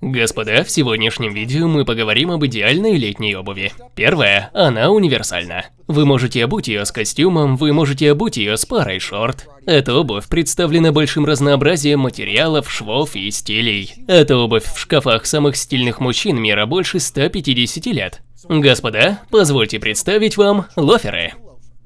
Господа, в сегодняшнем видео мы поговорим об идеальной летней обуви. Первое, она универсальна. Вы можете обуть ее с костюмом, вы можете обуть ее с парой шорт. Эта обувь представлена большим разнообразием материалов, швов и стилей. Эта обувь в шкафах самых стильных мужчин мира больше 150 лет. Господа, позвольте представить вам лоферы.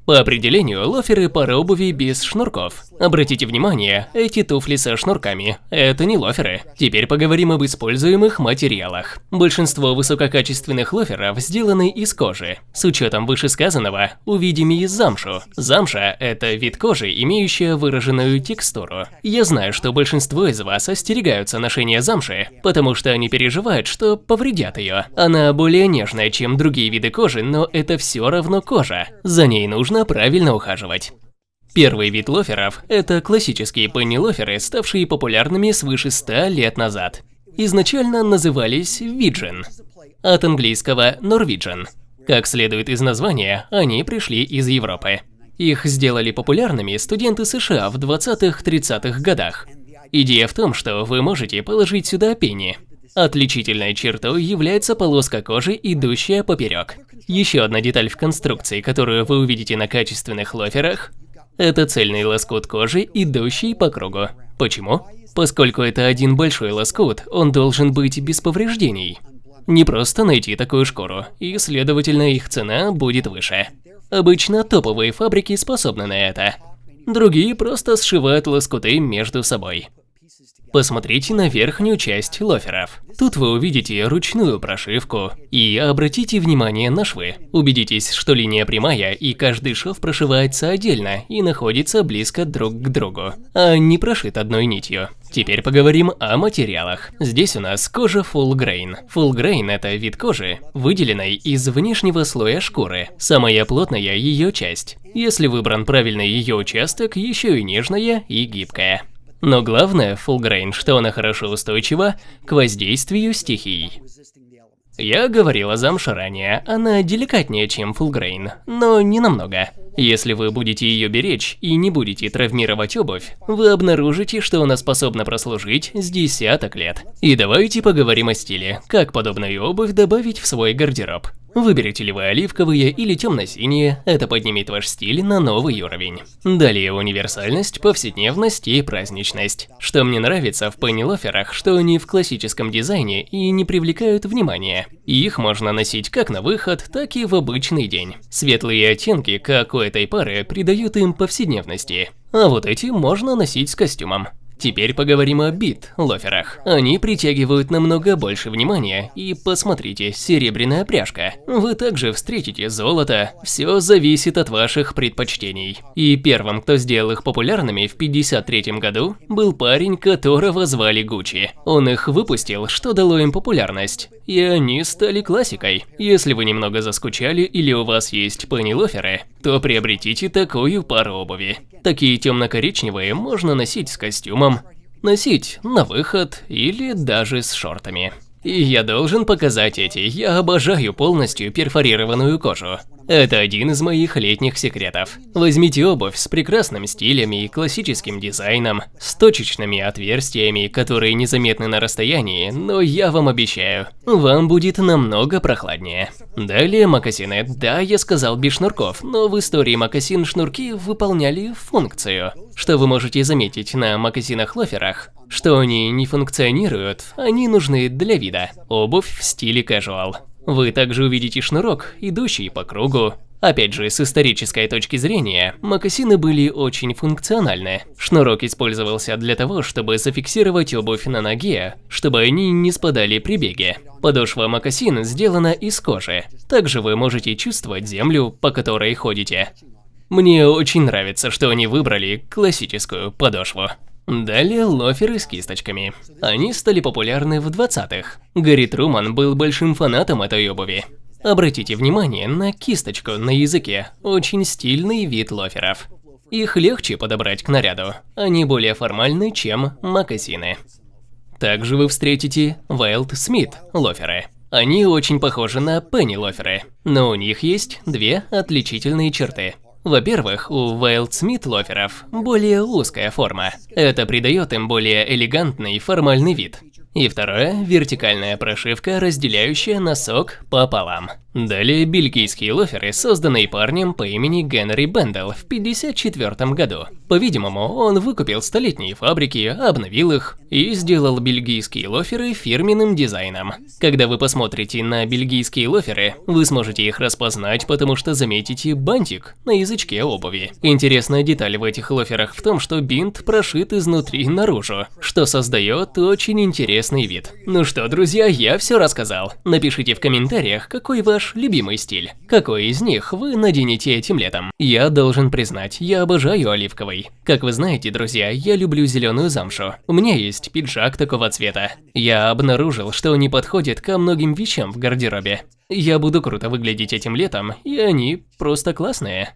По определению, лоферы – пара обуви без шнурков. Обратите внимание, эти туфли со шнурками – это не лоферы. Теперь поговорим об используемых материалах. Большинство высококачественных лоферов сделаны из кожи. С учетом вышесказанного, увидим из замшу. Замша – это вид кожи, имеющая выраженную текстуру. Я знаю, что большинство из вас остерегаются ношения замши, потому что они переживают, что повредят ее. Она более нежная, чем другие виды кожи, но это все равно кожа. За ней нужно нужно правильно ухаживать. Первый вид лоферов – это классические пенни-лоферы, ставшие популярными свыше 100 лет назад. Изначально назывались виджин, от английского Norwegian. Как следует из названия, они пришли из Европы. Их сделали популярными студенты США в 20-30-х годах. Идея в том, что вы можете положить сюда пенни, Отличительной чертой является полоска кожи, идущая поперек. Еще одна деталь в конструкции, которую вы увидите на качественных лоферах, это цельный лоскут кожи, идущий по кругу. Почему? Поскольку это один большой лоскут, он должен быть без повреждений. Не просто найти такую шкуру, и, следовательно, их цена будет выше. Обычно топовые фабрики способны на это. Другие просто сшивают лоскуты между собой. Посмотрите на верхнюю часть лоферов. Тут вы увидите ручную прошивку. И обратите внимание на швы. Убедитесь, что линия прямая и каждый шов прошивается отдельно и находится близко друг к другу, а не прошит одной нитью. Теперь поговорим о материалах. Здесь у нас кожа full grain. Full grain – это вид кожи, выделенной из внешнего слоя шкуры, самая плотная ее часть. Если выбран правильный ее участок, еще и нежная и гибкая. Но главное Full что она хорошо устойчива к воздействию стихий. Я говорил о замше ранее, она деликатнее, чем Full но не намного. Если вы будете ее беречь и не будете травмировать обувь, вы обнаружите, что она способна прослужить с десяток лет. И давайте поговорим о стиле, как подобную обувь добавить в свой гардероб. Выберете ли вы оливковые или темно-синие, это поднимет ваш стиль на новый уровень. Далее универсальность, повседневность и праздничность. Что мне нравится в пеннилоферах, что они в классическом дизайне и не привлекают внимания. их можно носить как на выход, так и в обычный день. Светлые оттенки, как у этой пары, придают им повседневности. А вот эти можно носить с костюмом. Теперь поговорим о бит-лоферах. Они притягивают намного больше внимания, и посмотрите, серебряная пряжка. Вы также встретите золото, все зависит от ваших предпочтений. И первым, кто сделал их популярными в 53 году, был парень, которого звали Гуччи. Он их выпустил, что дало им популярность, и они стали классикой. Если вы немного заскучали или у вас есть пенни-лоферы, то приобретите такую пару обуви. Такие темно-коричневые можно носить с костюмом, носить на выход или даже с шортами. И я должен показать эти, я обожаю полностью перфорированную кожу. Это один из моих летних секретов. Возьмите обувь с прекрасным стилем и классическим дизайном, с точечными отверстиями, которые незаметны на расстоянии, но я вам обещаю, вам будет намного прохладнее. Далее мокасины. Да, я сказал без шнурков, но в истории мокасин шнурки выполняли функцию. Что вы можете заметить на мокасинах-лоферах? Что они не функционируют, они нужны для вида. Обувь в стиле casual. Вы также увидите шнурок, идущий по кругу. Опять же, с исторической точки зрения, мокасины были очень функциональны. Шнурок использовался для того, чтобы зафиксировать обувь на ноге, чтобы они не спадали при беге. Подошва мокасин сделана из кожи. Также вы можете чувствовать землю, по которой ходите. Мне очень нравится, что они выбрали классическую подошву. Далее лоферы с кисточками. Они стали популярны в 20-х. Гарри Труман был большим фанатом этой обуви. Обратите внимание на кисточку на языке, очень стильный вид лоферов. Их легче подобрать к наряду, они более формальны, чем мокасины. Также вы встретите Wild Smith лоферы. Они очень похожи на Пенни лоферы, но у них есть две отличительные черты. Во-первых, у Wild Smith лоферов более узкая форма. Это придает им более элегантный формальный вид. И второе – вертикальная прошивка, разделяющая носок пополам. Далее бельгийские лоферы, созданные парнем по имени Генри Бендел в 1954 году. По-видимому, он выкупил столетние фабрики, обновил их и сделал бельгийские лоферы фирменным дизайном. Когда вы посмотрите на бельгийские лоферы, вы сможете их распознать, потому что заметите бантик на язычке обуви. Интересная деталь в этих лоферах в том, что бинт прошит изнутри наружу, что создает очень интересный вид. Ну что, друзья, я все рассказал. Напишите в комментариях, какой ваш ваш любимый стиль? Какой из них вы наденете этим летом? Я должен признать, я обожаю оливковый. Как вы знаете, друзья, я люблю зеленую замшу. У меня есть пиджак такого цвета. Я обнаружил, что не подходит ко многим вещам в гардеробе. Я буду круто выглядеть этим летом, и они просто классные.